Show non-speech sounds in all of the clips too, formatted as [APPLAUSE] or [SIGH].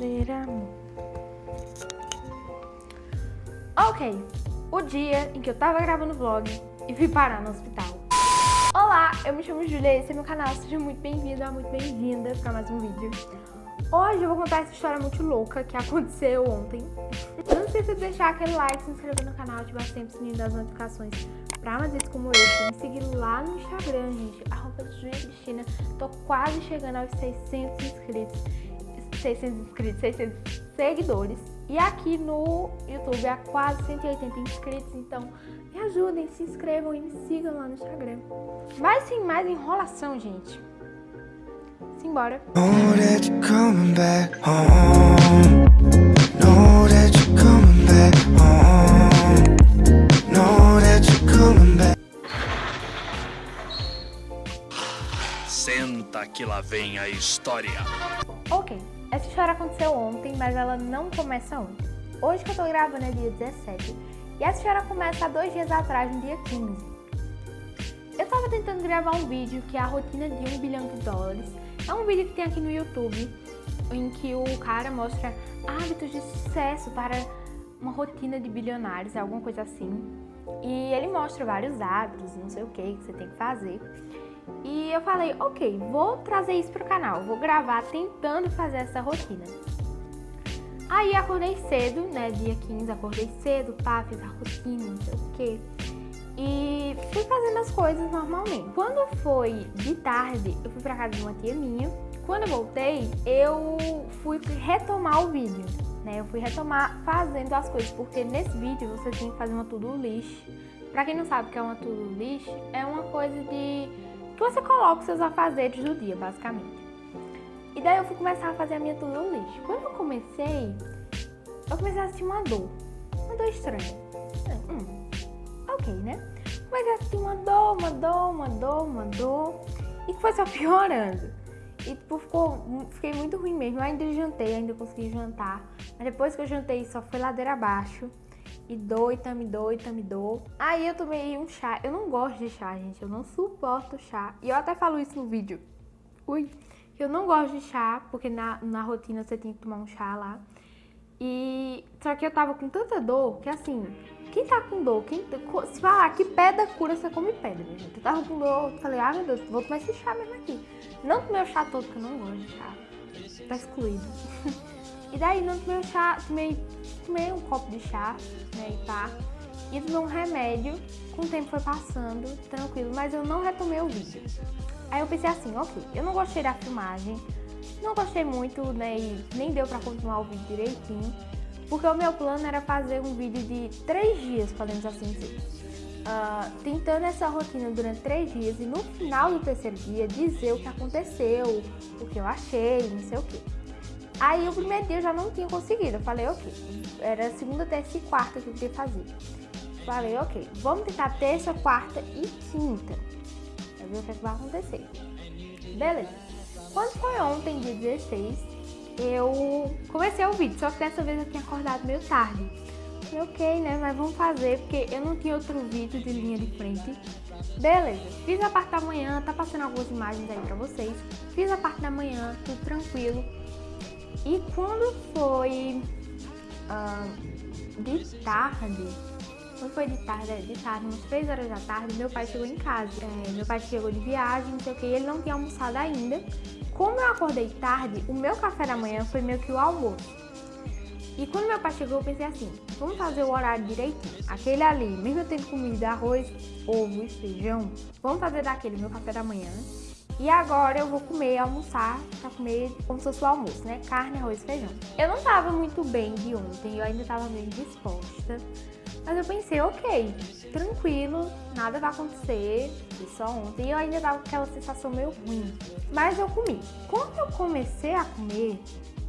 fazer amor. Ok, o dia em que eu tava gravando vlog e fui parar no hospital. Olá, eu me chamo Julia, esse é meu canal, seja muito bem-vindo, muito bem-vinda para mais um vídeo. Hoje eu vou contar essa história muito louca que aconteceu ontem. Não esqueça de deixar aquele like, se inscrever no canal, ativar sempre o sininho das notificações pra mais vídeos como esse. Me seguir lá no Instagram, gente, arroba. Tô quase chegando aos 600 inscritos. 600 inscritos, 600 seguidores. E aqui no YouTube há quase 180 inscritos, então me ajudem, se inscrevam e me sigam lá no Instagram. Mas sem mais enrolação, gente. Simbora. Senta que lá vem a história. Ok, essa história aconteceu ontem, mas ela não começa ontem. Hoje que eu tô gravando é dia 17 e essa história começa há dois dias atrás, no dia 15. Eu tava tentando gravar um vídeo que é a rotina de um bilhão de dólares. É um vídeo que tem aqui no YouTube, em que o cara mostra hábitos de sucesso para uma rotina de bilionários, alguma coisa assim. E ele mostra vários hábitos, não sei o que, que você tem que fazer. E eu falei, ok, vou trazer isso pro canal, vou gravar tentando fazer essa rotina. Aí acordei cedo, né, dia 15, acordei cedo, pá, fiz a rotina, não sei o que. E fui fazendo as coisas normalmente. Quando foi de tarde, eu fui pra casa de uma tia minha. Quando eu voltei, eu fui retomar o vídeo, né? Eu fui retomar fazendo as coisas, porque nesse vídeo você tem que fazer uma to-do list. Pra quem não sabe o que é uma to-do list, é uma coisa de que você coloca os seus afazeres do dia, basicamente. E daí eu fui começar a fazer a minha to-do list. Quando eu comecei, eu comecei a sentir uma dor. Uma dor estranha. Hum, ok, né? Comecei a sentir uma dor, uma dor, uma dor, uma dor. E foi só [LAUGHS] piorando. E tipo, ficou, fiquei muito ruim mesmo. Eu ainda jantei, ainda consegui jantar. Mas depois que eu jantei, só foi ladeira abaixo. E dou, e me dou, e dou. Aí eu tomei um chá. Eu não gosto de chá, gente. Eu não suporto chá. E eu até falo isso no vídeo. Ui. Eu não gosto de chá, porque na, na rotina você tem que tomar um chá lá. E só que eu tava com tanta dor que assim, quem tá com dor, quem, se falar que pedra cura, você come pedra, minha gente. Eu tava com dor, falei, ah meu Deus, vou tomar esse chá mesmo aqui. Não tomei o chá todo, porque eu não gosto de chá. Tá excluído. [LAUGHS] e daí não tomei o chá, tomei tomei um copo de chá, né, e pá, e tomei um remédio, com o tempo foi passando, tranquilo, mas eu não retomei o vídeo. Aí eu pensei assim, ok, eu não gostei da filmagem, não gostei muito, né, e nem deu pra continuar o vídeo direitinho, porque o meu plano era fazer um vídeo de três dias, podemos assim dizer. Uh, tentando essa rotina durante três dias e no final do terceiro dia dizer o que aconteceu, o que eu achei, não sei o que. Aí o primeiro dia eu já não tinha conseguido. Eu falei, ok. Era segunda, terça e quarta que eu queria fazer. Falei, ok, vamos tentar terça, quarta e quinta. Pra ver o que, é que vai acontecer. Beleza. Quando foi ontem, dia 16, eu comecei o vídeo, só que dessa vez eu tinha acordado meio tarde. Falei, ok, né, mas vamos fazer, porque eu não tinha outro vídeo de linha de frente. Beleza, fiz a parte da manhã, tá passando algumas imagens aí pra vocês. Fiz a parte da manhã, tudo tranquilo. E quando foi uh, de tarde, quando foi de tarde, de tarde, umas 3 horas da tarde, meu pai chegou em casa. É, meu pai chegou de viagem, não sei o que, ele não tinha almoçado ainda. Como eu acordei tarde, o meu café da manhã foi meio que o almoço. E quando meu pai chegou, eu pensei assim, vamos fazer o horário direitinho. Aquele ali, mesmo eu tendo comida, arroz, ovo e feijão, vamos fazer daquele meu café da manhã. E agora eu vou comer, almoçar, pra comer como se fosse o almoço, né? Carne, arroz e feijão. Eu não tava muito bem de ontem, eu ainda tava meio disposta. Mas eu pensei, ok, tranquilo, nada vai acontecer, só ontem. E eu ainda tava com aquela sensação meio ruim. Mas eu comi. Quando eu comecei a comer,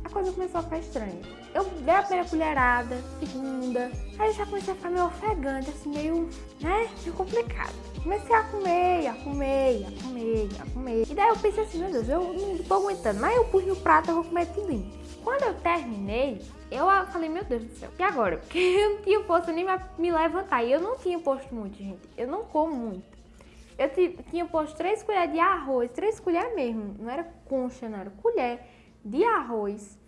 a coisa começou a ficar estranha. Eu dei a primeira colherada, segunda, aí eu já comecei a ficar meio ofegante, assim, meio, né, meio complicado. Comecei a comer, a comer, a comer, a comer. E daí eu pensei assim, meu Deus, eu não tô aguentando, mas eu pus no prato, eu vou comer tudo. Quando eu terminei, eu falei, meu Deus do céu, e agora? [LAUGHS] Porque eu não tinha força nem me levantar, e eu não tinha posto muito, gente, eu não como muito. Eu tinha posto três colheres de arroz, três colheres mesmo, não era concha, não era colher de arroz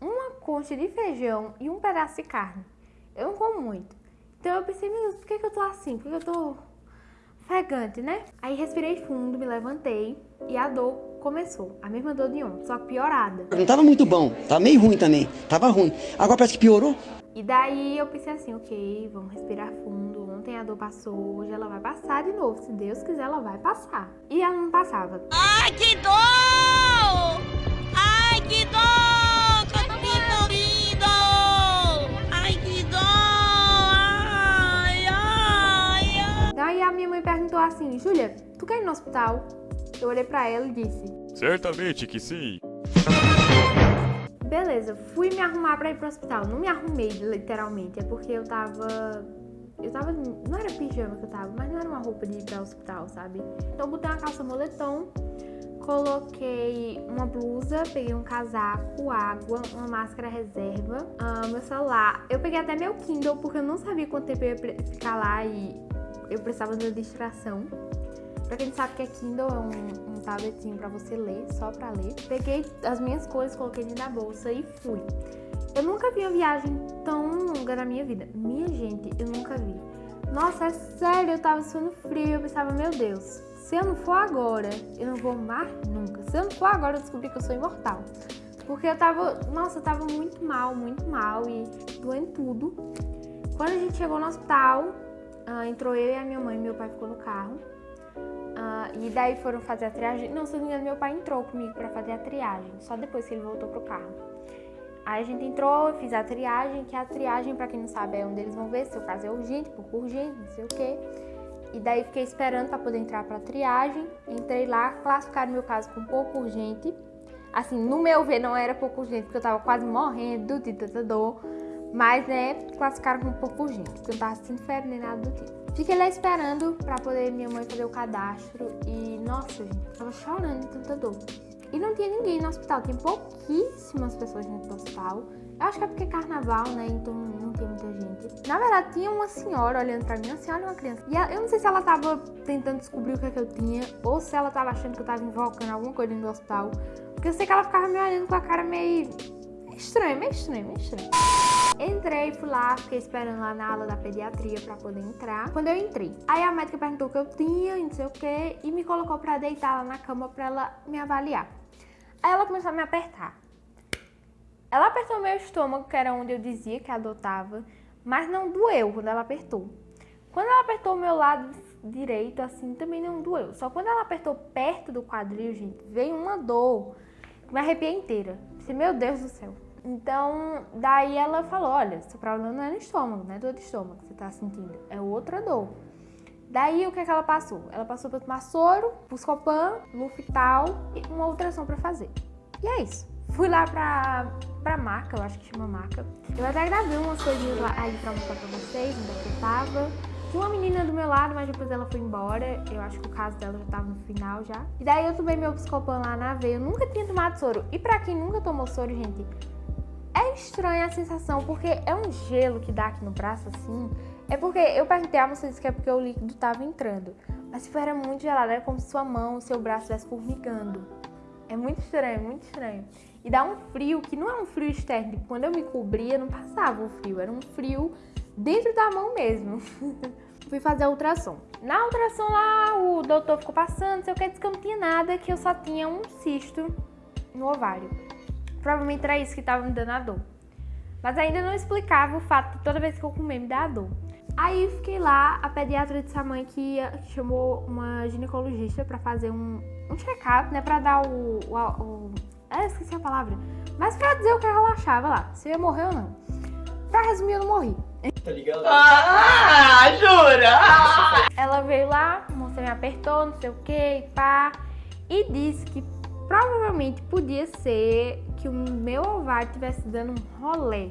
uma concha de feijão e um pedaço de carne. Eu não como muito. Então eu pensei, meu Deus, por que, que eu tô assim? Por que eu tô ofegante, né? Aí respirei fundo, me levantei e a dor começou. A mesma dor de ontem, só que piorada. Não tava muito bom, tava meio ruim também. Tava ruim. Agora parece que piorou. E daí eu pensei assim, ok, vamos respirar fundo. Ontem a dor passou, hoje ela vai passar de novo. Se Deus quiser, ela vai passar. E ela não passava. Ai, que dor! Ai, que tô me morindo! Ai, que dor! Ai, ai, ai! Daí a minha mãe perguntou assim, Júlia, tu quer ir no hospital? Eu olhei pra ela e disse, Certamente que sim. beleza, fui me arrumar pra ir pro hospital. Não me arrumei, literalmente, é porque eu tava... Eu tava... Não era pijama que eu tava, mas não era uma roupa de ir pra hospital, sabe? Então eu botei uma calça moletom, coloquei uma blusa, peguei um casaco, água, uma máscara reserva, ah, meu celular. Eu peguei até meu Kindle, porque eu não sabia quanto tempo eu ia ficar lá e eu precisava de uma distração. Pra quem sabe que é Kindle, é um, um tabletinho pra você ler, só pra ler. Peguei as minhas coisas, coloquei dentro da bolsa e fui. Eu nunca vi uma viagem tão longa na minha vida. Minha gente, eu nunca vi. Nossa, é sério, eu tava suando frio eu pensava, meu Deus, se eu não for agora, eu não vou mais nunca. Se eu não for agora, eu descobri que eu sou imortal. Porque eu tava, nossa, eu tava muito mal, muito mal e doendo tudo. Quando a gente chegou no hospital, ah, entrou eu e a minha mãe, meu pai ficou no carro. Ah, e daí foram fazer a triagem. Não, se não me engano, meu pai entrou comigo pra fazer a triagem, só depois que ele voltou pro carro. Aí a gente entrou, fiz a triagem, que a triagem, pra quem não sabe, é onde eles vão ver se o caso é urgente, pouco urgente, não sei o quê. E daí fiquei esperando pra poder entrar pra triagem. Entrei lá, classificaram meu caso com pouco urgente. Assim, no meu ver, não era pouco urgente, porque eu tava quase morrendo de tanta dor. Mas, né, classificaram com pouco urgente, porque eu não tava sentindo febre nem nada do tipo. Fiquei lá esperando pra poder minha mãe fazer o cadastro. E, nossa, gente, tava chorando de tanta dor. E não tinha ninguém no hospital, tinha pouquíssimas pessoas dentro do hospital. Eu acho que é porque é carnaval, né? Então não tinha muita gente. Na verdade, tinha uma senhora olhando pra mim, uma senhora e uma criança. E eu não sei se ela tava tentando descobrir o que é que eu tinha, ou se ela tava achando que eu tava invocando alguma coisa do hospital. Porque eu sei que ela ficava me olhando com a cara meio estranha, meio estranha, meio estranha. Entrei, fui lá, fiquei esperando lá na ala da pediatria pra poder entrar. Quando eu entrei, aí a médica perguntou o que eu tinha, não sei o que, e me colocou pra deitar lá na cama pra ela me avaliar. Aí ela começou a me apertar. Ela apertou meu estômago, que era onde eu dizia que a dor tava, mas não doeu quando ela apertou. Quando ela apertou o meu lado direito, assim, também não doeu. Só quando ela apertou perto do quadril, gente, veio uma dor me arrepiei inteira. Pensei, meu Deus do céu. Então, daí ela falou, olha, seu problema não é no estômago, não é dor de estômago que você tá sentindo, é outra dor. Daí, o que é que ela passou? Ela passou pra tomar soro, Buscopan, Luftal e uma ultrassom pra fazer. E é isso. Fui lá pra, pra marca, eu acho que chama marca. Eu até gravei umas coisinhas lá aí pra mostrar pra vocês, onde é que eu tava. Tinha uma menina do meu lado, mas depois ela foi embora. Eu acho que o caso dela já tava no final já. E daí eu tomei meu Buscopan lá na veia. Eu nunca tinha tomado soro. E pra quem nunca tomou soro, gente, é estranha a sensação, porque é um gelo que dá aqui no braço assim. É porque eu perguntei a você disse que é porque o líquido tava entrando. Mas se era muito gelado, era como se sua mão, seu braço estivesse formigando. É muito estranho, muito estranho. E dá um frio que não é um frio externo. Tipo, quando eu me cobria, não passava o frio. Era um frio dentro da mão mesmo. [LAUGHS] Fui fazer a ultrassom. Na ultrassom lá, o doutor ficou passando, sei o que, disse que eu não tinha nada, que eu só tinha um cisto no ovário. Provavelmente era isso que tava me dando a dor. Mas ainda não explicava o fato de toda vez que eu comer me dar dor. Aí fiquei lá, a pediatra disse à mãe que chamou uma ginecologista pra fazer um, um check-up, né? Pra dar o. o, o ah, esqueci a palavra. Mas pra dizer o que ela achava lá, se eu ia morrer ou não. Pra resumir, eu não morri. Ah, jura? Ela veio lá, a moça me apertou, não sei o que, e pá, e disse que provavelmente podia ser que o meu ovário estivesse dando um rolê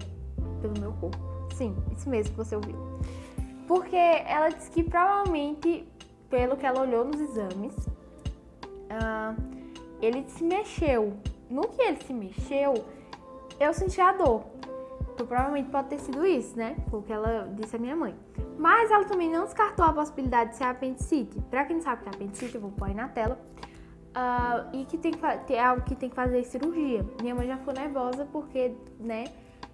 pelo meu corpo. Sim, isso mesmo que você ouviu. Porque ela disse que provavelmente, pelo que ela olhou nos exames, ah, ele se mexeu. No que ele se mexeu, eu senti a dor. Então, provavelmente pode ter sido isso, né? Foi o que ela disse à minha mãe. Mas ela também não descartou a possibilidade de ser apendicite. Pra quem não sabe o que é apendicite, eu vou pôr aí na tela. ah, e que tem que, tem algo que tem que fazer cirurgia. Minha mãe já ficou nervosa porque, né,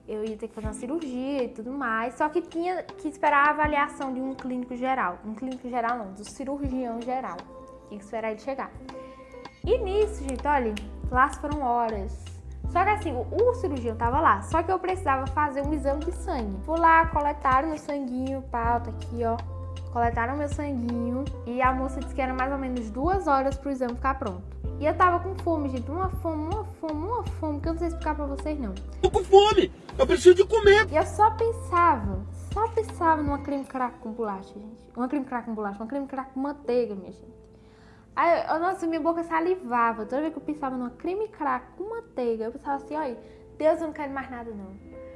eu ia ter que fazer uma cirurgia e tudo mais. Só que tinha que esperar a avaliação de um clínico geral. Um clínico geral não, do cirurgião geral. Tinha que esperar ele chegar. E nisso, gente, olha, lá foram horas. Só que assim, o, cirurgião tava lá, só que eu precisava fazer um exame de sangue. Fui lá, coletaram meu sanguinho, pau, tá aqui, ó. Coletaram meu sanguinho e a moça disse que era mais ou menos duas horas pro exame ficar pronto. E eu tava com fome, gente, uma fome, uma fome, uma fome, que eu não sei explicar pra vocês não. Tô com fome! Eu preciso de comer! E eu só pensava, só pensava numa creme crack com bolacha, gente. Uma creme crack com bolacha, uma creme crack com manteiga, minha gente. Aí, eu- nossa, minha boca salivava. Toda vez que eu pensava numa creme crack com manteiga, eu pensava assim, olha, Deus, eu não quero mais nada, não.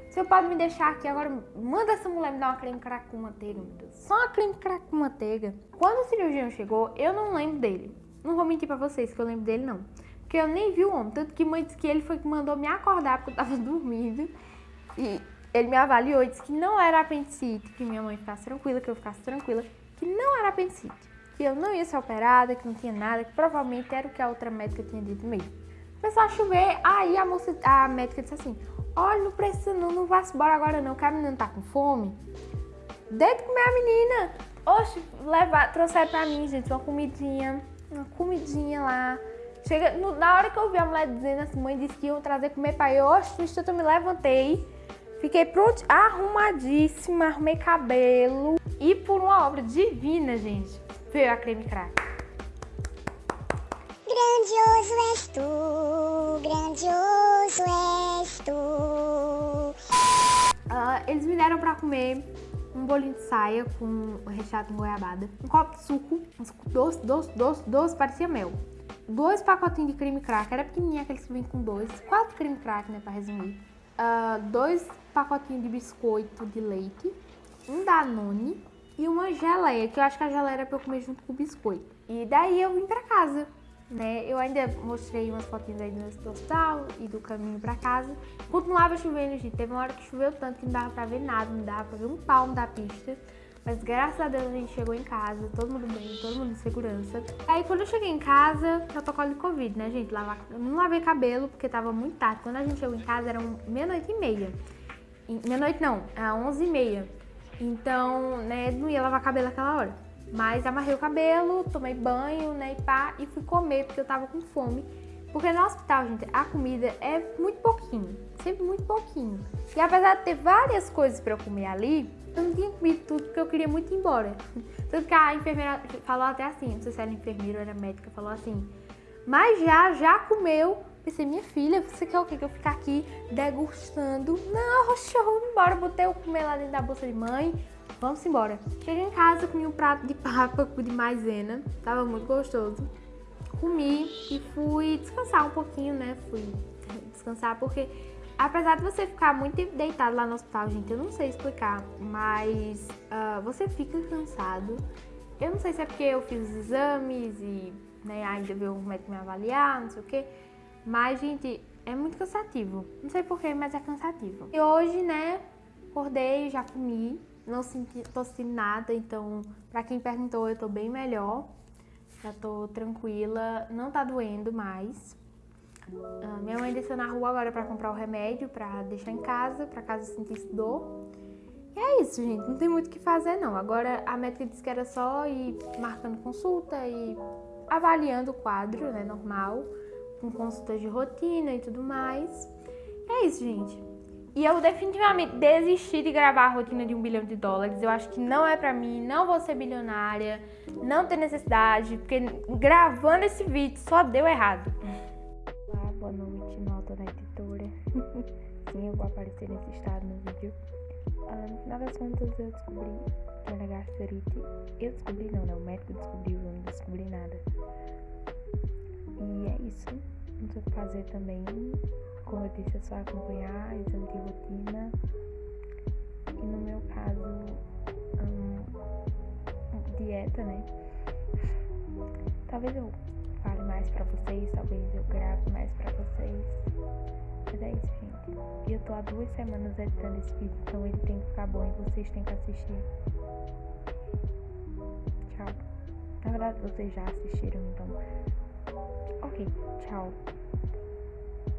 Você pode me deixar aqui agora, manda essa mulher me dar uma creme crack com manteiga, meu Deus. Só uma creme crack com manteiga. Quando o cirurgião chegou, eu não lembro dele. Não vou mentir pra vocês que eu lembro dele, não. Porque eu nem vi o homem. Tanto que mãe disse que ele foi que mandou me acordar porque eu tava [LAUGHS] dormindo. E ele me avaliou e disse que não era apendicite, que minha mãe ficasse tranquila, que eu ficasse tranquila, que não era apendicite, que eu não ia ser operada, que não tinha nada, que provavelmente era o que a outra médica tinha dito mesmo. Começou a chover, aí a moça, a médica disse assim, olha, não precisa não, não vá embora agora não, que a menina tá com fome. Deita comer a menina. Oxe, levar, trouxeram pra mim, gente, uma comidinha, uma comidinha lá. Chega, no- na hora que eu vi a mulher dizendo assim, mãe disse que iam trazer comer pra eu, oxe, eu me levantei, fiquei pronto, arrumadíssima, arrumei cabelo. E por uma obra divina, gente, veio a creme crack. Grandioso és tu, grandioso és tu. Ah, eles me deram pra comer um bolinho de saia com recheado com goiabada, um copo de suco, um suco doce, doce, doce, doce, parecia mel. Dois pacotinhos de creme crack, era pequenininho aqueles que vem com dois, quatro creme crack, né, pra resumir. Ah, dois pacotinhos de biscoito de leite, um Danone e uma geleia, que eu acho que a geleia era pra eu comer junto com o biscoito. E daí eu vim pra casa, né? Eu ainda mostrei umas fotinhas aí do hospital e do caminho pra casa. Continuava chovendo, gente. Teve uma hora que choveu tanto que não dava pra ver nada, não dava pra ver um palmo da pista. Mas graças a Deus a gente chegou em casa, todo mundo bem, todo mundo em segurança. Aí quando eu cheguei em casa, protocolo de Covid, né, gente? Lavar, eu não lavei cabelo porque tava muito tarde. Quando a gente chegou em casa eram meia-noite e meia. Meia-noite não, era 11 e meia. Então, né, não ia lavar cabelo naquela hora. Mas amarrei o cabelo, tomei banho, né, e pá, e fui comer porque eu tava com fome. Porque no hospital, gente, a comida é muito pouquinho, sempre muito pouquinho. E apesar de ter várias coisas pra eu comer ali, eu não tinha comido tudo porque eu queria muito ir embora. Tanto que a enfermeira falou até assim, não sei se era enfermeira ou era médica, falou assim, mas já, já comeu. Pensei, minha filha, você quer o quê? Que eu ficar aqui degustando? Não, vou embora. Botei o comer lá dentro da bolsa de mãe. Vamos embora. Cheguei em casa, comi um prato de papa de maisena. Tava muito gostoso. Comi e fui descansar um pouquinho, né? Fui descansar porque, apesar de você ficar muito deitado lá no hospital, gente, eu não sei explicar, mas ah, você fica cansado. Eu não sei se é porque eu fiz os exames e né, ainda veio o médico me avaliar, não sei o quê. Mas, gente, é muito cansativo. Não sei porquê, mas é cansativo. E hoje, né, acordei, já comi. Não senti, tô sentindo nada, então, pra quem perguntou, eu tô bem melhor. Já tô tranquila, não tá doendo mais. Ah, minha mãe desceu na rua agora pra comprar o remédio, pra deixar em casa, pra caso eu sentisse dor. E é isso, gente. Não tem muito o que fazer, não. Agora a médica disse que era só ir marcando consulta e avaliando o quadro, né? Normal. Com consultas de rotina e tudo mais. É isso, gente. E eu definitivamente desisti de gravar a rotina de um bilhão de dólares. Eu acho que não é pra mim, não vou ser bilionária, não tem necessidade, porque gravando esse vídeo só deu errado. Olá, boa noite, nota da editora. [LAUGHS] Sim, eu vou aparecer nesse estado no vídeo. Ah, no final das contas, eu descobri que era gastrite. Eu descobri, não, né? O médico descobriu, eu não descobri nada. E é isso. Não sei o que fazer também. Como eu disse, é só acompanhar, exame de rotina. E no meu caso, hum, dieta, né? Talvez eu fale mais pra vocês, talvez eu grave mais pra vocês. Mas é isso, gente. E eu tô há duas semanas editando esse vídeo, então ele tem que ficar bom e vocês têm que assistir. Tchau. Na verdade, vocês já assistiram, então Ok, tchau.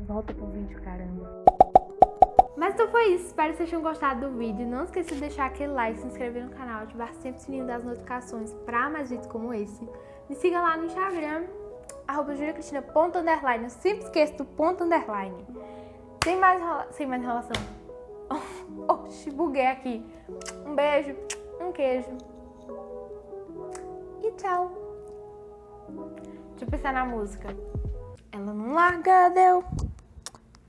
Volta pro vídeo, caramba. Mas então foi isso, espero que vocês tenham gostado do vídeo. Não esqueça de deixar aquele like, se inscrever no canal, ativar sempre o sininho das notificações para mais vídeos como esse. Me siga lá no Instagram, arroba juliacristina.underline. Eu sempre esqueço do ponto underline. Sem mais, sem mais enrolação. [LAUGHS] Oxi, buguei aqui. Um beijo, um queijo. E tchau. Deixa eu pensar na música. Ela não larga, deu.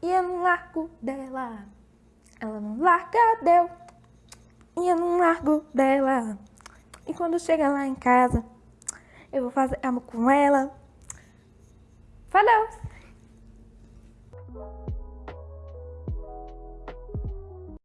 E eu não largo dela. Ela não larga, deu. E eu não largo dela. E quando chega lá em casa, eu vou fazer amor com ela. Falou!